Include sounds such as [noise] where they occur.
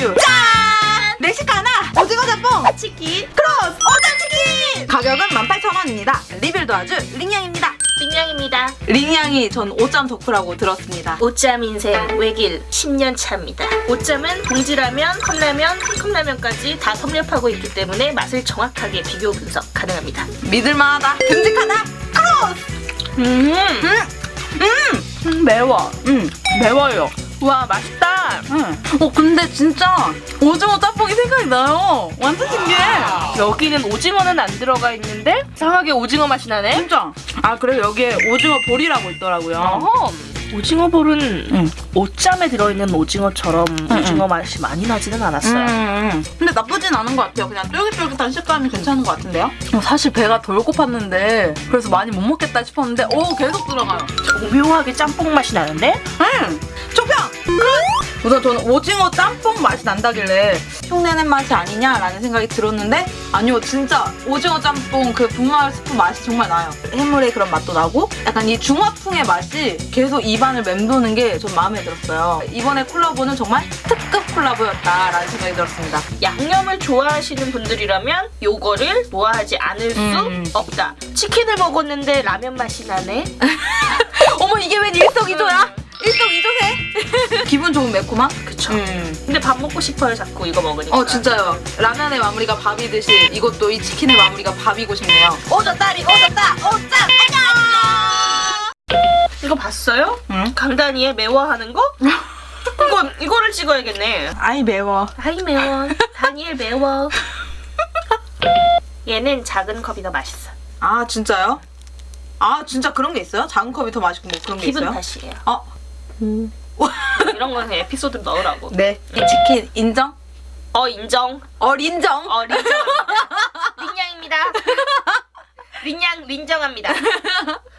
큐 짠! 멕시카나 오징어 짬뽕 치킨 크로스 오징어 치킨! 가격은 18,000원입니다. 리빌도 아주 링양입니다. 링양입니다. 링양이 전 오짬 덕후라고 들었습니다. 오짬 인생 외길 10년 차입니다. 오짬은 봉지라면, 컵라면, 컵라면까지 다 섭렵하고 있기 때문에 맛을 정확하게 비교 분석 가능합니다. 믿을만하다. 듬직하다. 크로스! 음, 음, 음, 음 매워. 음 매워요. 와, 맛있다. 음. 어 근데 진짜 오징어 짬뽕이 생각이 나요. 완전 신기해. 여기는 오징어는 안 들어가 있는데 이상하게 오징어 맛이 나네. 진짜. 아 그리고 여기에 오징어 볼이라고 있더라고요. 어허. 오징어 볼은 응. 옷잠에 들어있는 오징어처럼 오징어 맛이 많이 나지는 않았어요. 음, 음. 근데 나쁘진 않은 것 같아요. 그냥 쫄깃쫄깃한 식감이 괜찮은 것 같은데요? 어, 사실 배가 덜 고팠는데 그래서 많이 못 먹겠다 싶었는데 오 계속 들어가요. 오묘하게 짬뽕 맛이 나는데 음, 조평! 우선 저는 오징어 짬뽕 맛이 난다길래 흉내낸 맛이 아니냐라는 생각이 들었는데 아니요 진짜 오징어 짬뽕 그 분말 스프 맛이 정말 나요 해물의 그런 맛도 나고 약간 이 중화풍의 맛이 계속 입안을 맴도는 게전 마음에 들었어요 이번에 콜라보는 정말 특급 콜라보였다라는 생각이 들었습니다 양념을 좋아하시는 분들이라면 요거를 좋아하지 않을 수 음. 없다. 치킨을 먹었는데 라면 맛이 나네. [laughs] 어머 이게 웬 일석이조야? 기분 좋은 매콤함? 그쵸. 음. 근데 밥 먹고 싶어요 자꾸 이거 먹으니까. 어 진짜요 라면의 마무리가 밥이듯이 이것도 이 치킨의 마무리가 밥이고 싶네요 오졌다리 오졌다 오짱 이거 봤어요? 응? 강다니엘 매워하는 거? 이거 이거를 찍어야겠네. 아이 매워 아이 매워. 다니엘 매워. 얘는 작은 컵이 더 맛있어. 아 진짜요? 아 진짜 그런 게 있어요? 작은 컵이 더 맛있고 뭐 그런 게 기분 있어요? 탓이에요. 어? [laughs] 이런 거는 에피소드 넣으라고. 네. 이 치킨 인정? 어 인정. 어 인정? 어 린정합니다. [laughs] 린양입니다. 린양 린정합니다. [laughs]